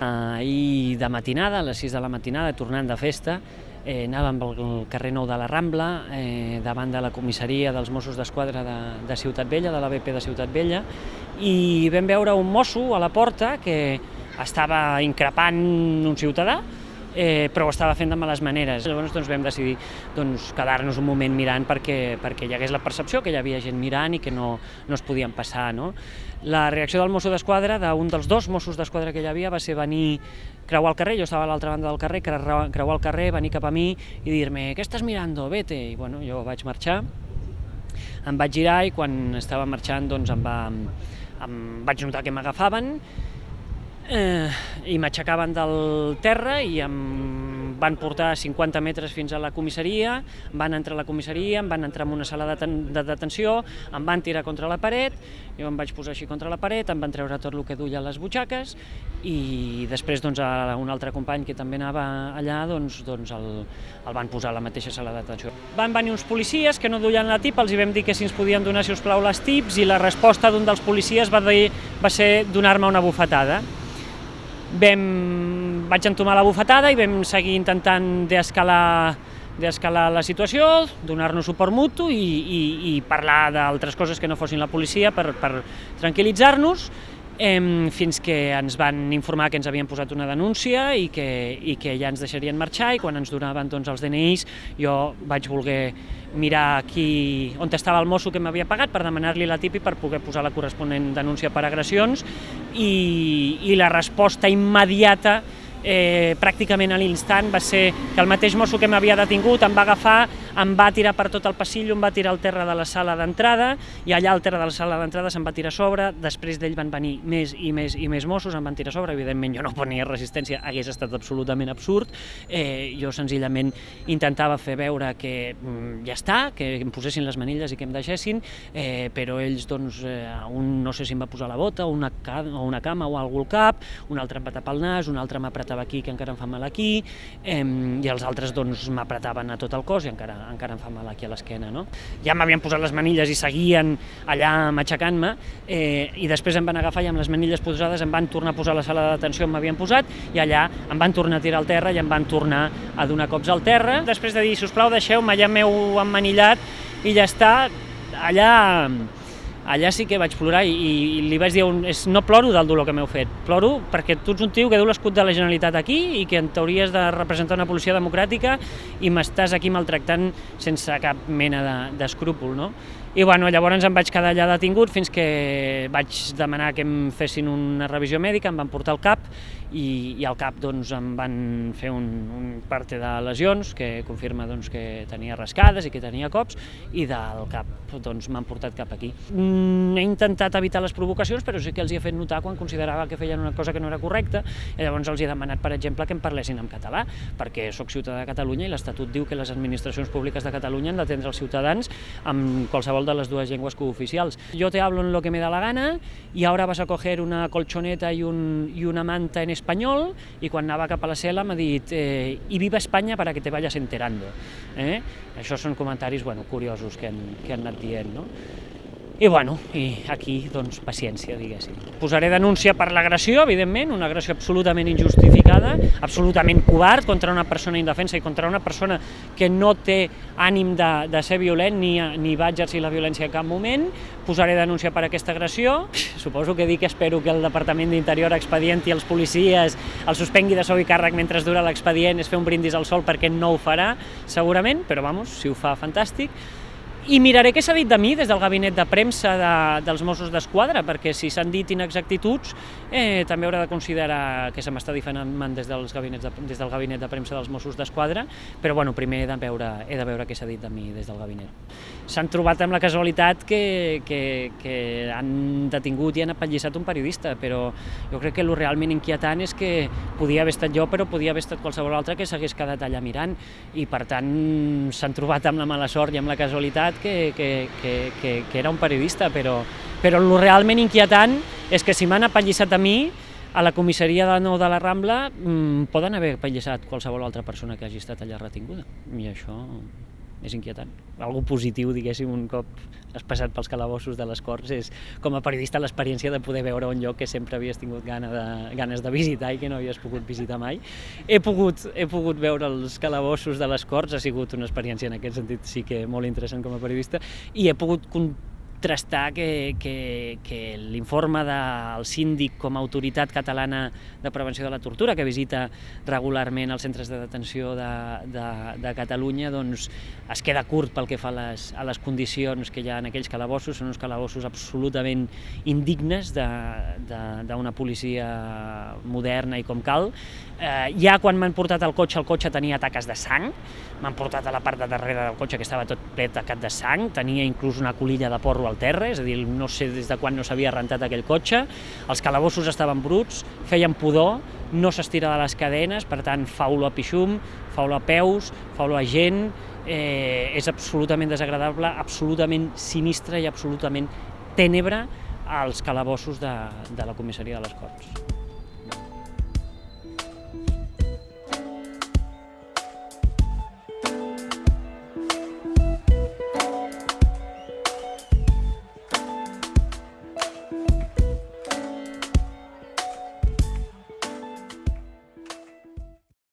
Ahir de matinada, a les 6 de la matinada, tornant de festa, eh, anàvem pel carrer Nou de la Rambla, eh, davant de la comissaria dels Mossos d'Esquadra de, de Ciutat Vella, de la BP de Ciutat Vella, i vam veure un mosso a la porta que estava increpant un ciutadà, eh, però ho estava fent de males maneres. Llavors doncs, vam decidir doncs, quedar-nos un moment mirant perquè, perquè hi hagués la percepció que hi havia gent mirant i que no, no es podien passar. No? La reacció del mosso d'esquadra, d'un dels dos Mossos d'Esquadra que hi havia, va ser venir creuar el carrer, jo estava a l'altra banda del carrer, creuar el carrer, venir cap a mi i dir-me «Què estàs mirando? Vete!» I bueno, jo vaig marxar, em vaig girar i quan estava marxant doncs em, va, em vaig notar que m'agafaven eh, i m'aixecaven del terra i em van portar 50 metres fins a la comissaria, van entrar a la comissaria, em van entrar en una sala de, de detenció, em van tirar contra la paret, jo em vaig posar així contra la paret, em van treure tot el que duia a les butxaques i després doncs, a un altre company que també anava allà doncs, doncs el, el van posar a la mateixa sala de detenció. Van venir uns policies que no duien la tip, els hi vam dir que si ens podien donar, si us plau, les tips i la resposta d'un dels policies va, dir, va ser donar-me una bufetada vam, vaig entomar la bufetada i vam seguir intentant d'escalar d'escalar la situació, donar-nos suport mutu i, i, i parlar d'altres coses que no fossin la policia per, per tranquil·litzar-nos eh, fins que ens van informar que ens havien posat una denúncia i que, i que ja ens deixarien marxar i quan ens donaven doncs, els DNIs jo vaig voler mirar qui, on estava el mosso que m'havia pagat per demanar-li la tipi per poder posar la corresponent denúncia per agressions i, i la resposta immediata eh, pràcticament a l'instant va ser que el mateix mosso que m'havia detingut em va agafar, em va tirar per tot el passillo, em va tirar al terra de la sala d'entrada i allà al terra de la sala d'entrada se'm va tirar a sobre, després d'ell van venir més i més i més Mossos, em van tirar a sobre, evidentment jo no ponia resistència, hagués estat absolutament absurd, eh, jo senzillament intentava fer veure que mm, ja està, que em posessin les manilles i que em deixessin, eh, però ells doncs, eh, un no sé si em va posar la bota o una, o una cama o algú al cap, un altre em va tapar el nas, un altre m'apretava aquí que encara em fa mal aquí, eh, i els altres doncs m'apretaven a tot el cos i encara, encara em fa mal aquí a l'esquena. No? Ja m'havien posat les manilles i seguien allà matxacant-me, eh, i després em van agafar i amb les manilles posades em van tornar a posar a la sala de detenció on m'havien posat, i allà em van tornar a tirar al terra i em van tornar a donar cops al terra. Després de dir, si us plau, deixeu-me, ja m'heu emmanillat, i ja està, allà allà sí que vaig plorar i, i li vaig dir, un, és, no ploro del dolor que m'heu fet, ploro perquè tu ets un tio que du l'escut de la Generalitat aquí i que en t'hauries de representar una policia democràtica i m'estàs aquí maltractant sense cap mena d'escrúpol, de, no? I bueno, llavors em vaig quedar allà detingut fins que vaig demanar que em fessin una revisió mèdica, em van portar al CAP i, i al CAP doncs, em van fer un, un parte de lesions que confirma doncs, que tenia rascades i que tenia cops i del CAP doncs, m'han portat cap aquí. Mm, he intentat evitar les provocacions però sí que els hi he fet notar quan considerava que feien una cosa que no era correcta i llavors els he demanat, per exemple, que em parlessin en català perquè sóc ciutadà de Catalunya i l'Estatut diu que les administracions públiques de Catalunya han d'atendre els ciutadans amb qualsevol de las dos lenguas cooficiales. Yo te hablo en lo que me da la gana y ahora vas a coger una colchoneta y, un, y una manta en español i quan anava cap a la cel·la m'ha dit eh, i viva Espanya para que te vayas enterando. Eh? Això són comentaris bueno, curiosos que han, que han anat dient. No? I bueno, i aquí, doncs, paciència, diguéssim. Posaré denúncia per l'agressió, evidentment, una agressió absolutament injustificada, absolutament covard contra una persona indefensa i contra una persona que no té ànim de, de ser violent ni, ni va exercir la violència en cap moment. Posaré denúncia per aquesta agressió. Suposo que dic que espero que el Departament d'Interior expedienti els policies, el suspengui de sou i càrrec mentre dura l'expedient, és fer un brindis al sol perquè no ho farà, segurament, però vamos, si ho fa, fantàstic. I miraré què s'ha dit de mi des del gabinet de premsa de, dels Mossos d'Esquadra, perquè si s'han dit inexactituds, eh, també haurà de considerar que se m'està diferent des, dels gabinets de, des del gabinet de premsa dels Mossos d'Esquadra, però bueno, primer he de veure, he de veure què s'ha dit de mi des del gabinet. S'han trobat amb la casualitat que, que, que han detingut i han apallissat un periodista, però jo crec que el realment inquietant és que podia haver estat jo, però podia haver estat qualsevol altre que s'hagués quedat allà mirant, i per tant s'han trobat amb la mala sort i amb la casualitat que, que, que, que, que era un periodista, però, però el realment inquietant és que si m'han apallissat a mi, a la comissaria de nou de la Rambla mmm, poden haver apallissat qualsevol altra persona que hagi estat allà retinguda. I això és inquietant. Algo positiu, diguéssim, un cop has passat pels calabossos de les Corts, és com a periodista l'experiència de poder veure un lloc que sempre havies tingut gana de, ganes de visitar i que no havies pogut visitar mai. He pogut, he pogut veure els calabossos de les Corts, ha sigut una experiència en aquest sentit sí que molt interessant com a periodista, i he pogut contrastar que, que, que l'informe del síndic com a autoritat catalana de prevenció de la tortura, que visita regularment els centres de detenció de, de, de Catalunya, doncs es queda curt pel que fa a les, a les condicions que hi ha en aquells calabossos, són uns calabossos absolutament indignes d'una policia moderna i com cal. Eh, ja quan m'han portat el cotxe, el cotxe tenia taques de sang, m'han portat a la part de darrere del cotxe que estava tot ple tacat de sang, tenia inclús una colilla de porro al terra, és a dir, no sé des de quan no s'havia rentat aquell cotxe, els calabossos estaven bruts, feien pudor, no s'estira de les cadenes, per tant fa olor a pixum, fa olor a peus, fa olor a gent, eh, és absolutament desagradable, absolutament sinistre i absolutament tènebre als calabossos de, de la comissaria de les Corts.